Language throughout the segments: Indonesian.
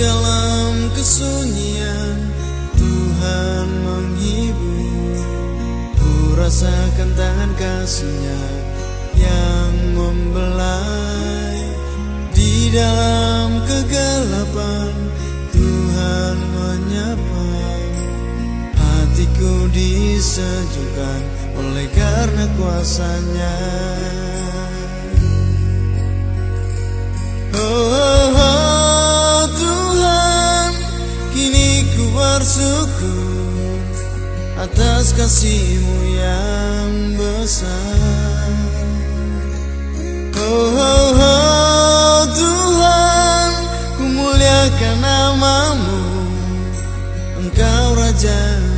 dalam kesunyian Tuhan menghibur. Ku rasakan tangan kasihnya yang membelai. Di dalam kegelapan disejukkan oleh karena kuasanya. Oh, oh, oh Tuhan Kini ku bersyukur Atas kasihmu yang besar. Oh, oh, oh Tuhan Ku muliakan namamu. Engkau Raja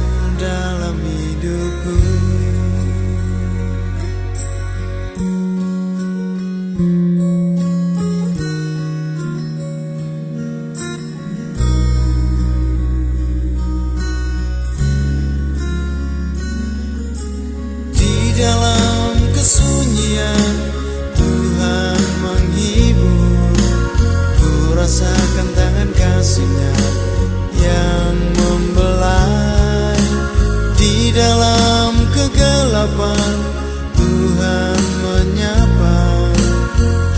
kesunyian Tuhan menghibur. Ku rasakan tangan kasihnya yang membelai Di dalam kegelapan. Tuhan menyapa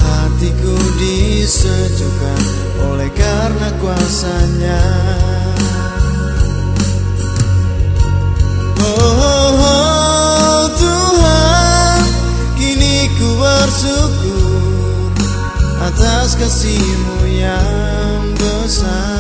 Hatiku disejukkan oleh karena kuasanya yang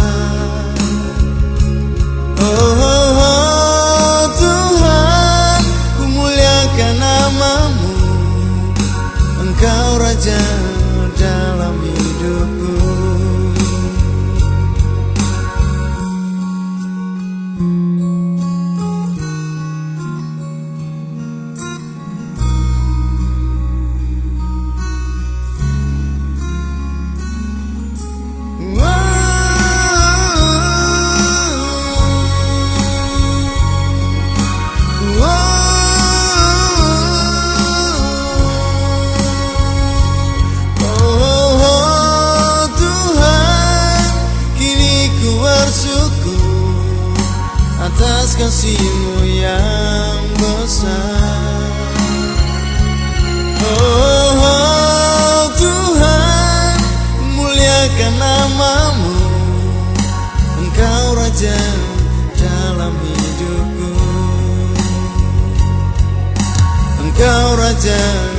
kasihmu yang besar. Oh Tuhan, muliakan namamu, Engkau Raja dalam hidupku. Engkau Raja